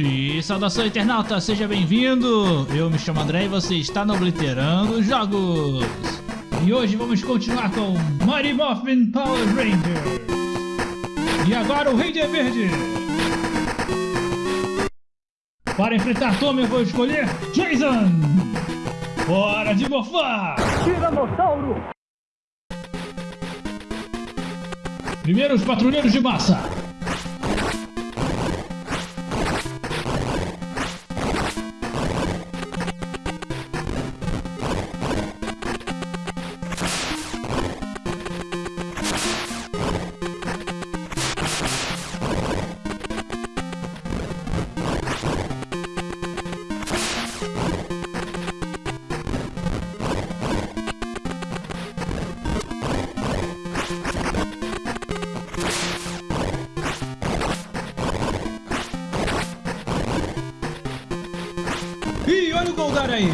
E saudação internauta, seja bem-vindo! Eu me chamo André e você está no Obliterando Jogos! E hoje vamos continuar com Mighty Morphin Power Rangers! E agora o Ranger Verde! Para enfrentar Tommy eu vou escolher Jason! Hora de morfar! Tiranossauro! Primeiro os patrulheiros de massa! Ih, olha o Goldar aí!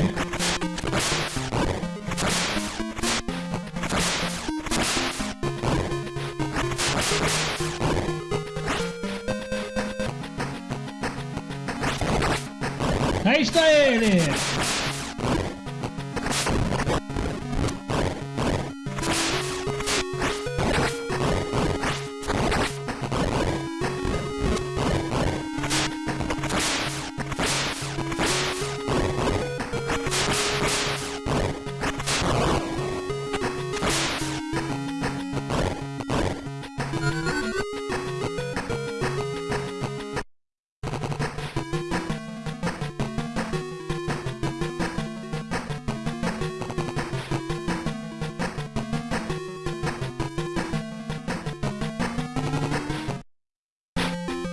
Aí está ele!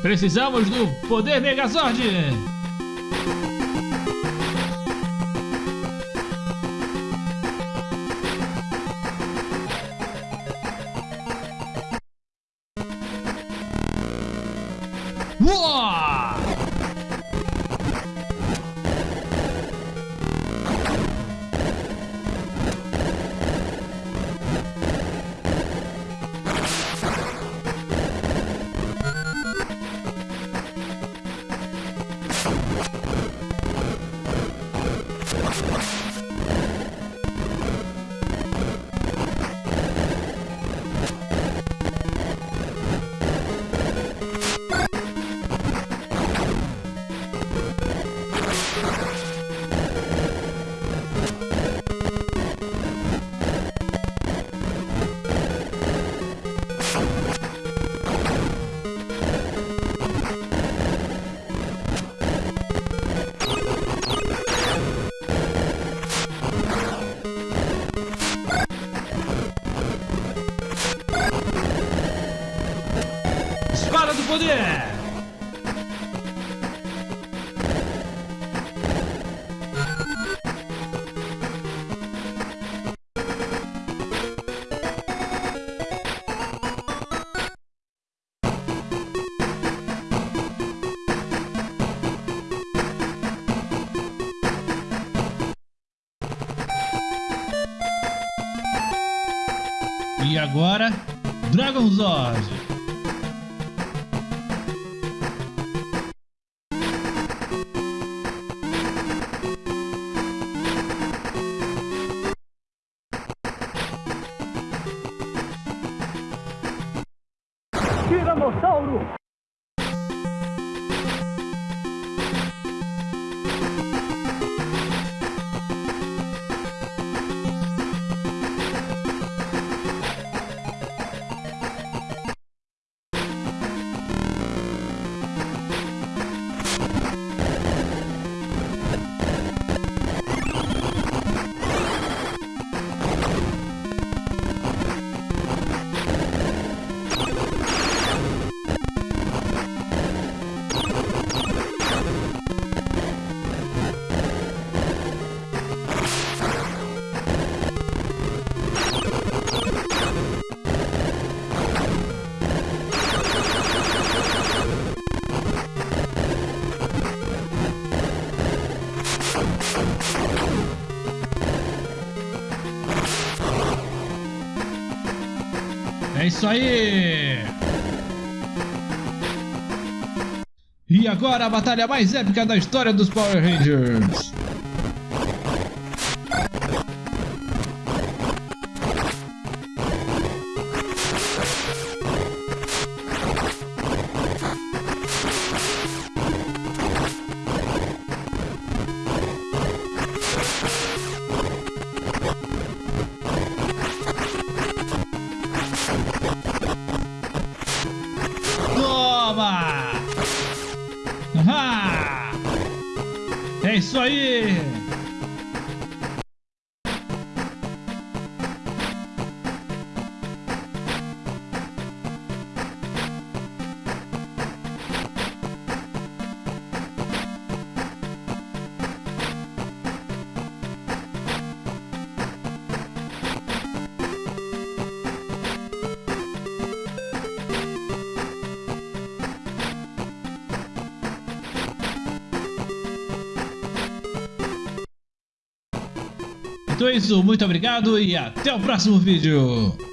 Precisamos do poder Megazord! Uau! E agora, Dragon Zord! Tiranossauro! É isso aí! E agora a batalha mais épica da história dos Power Rangers. Isso aí! Então é isso, muito obrigado e até o próximo vídeo!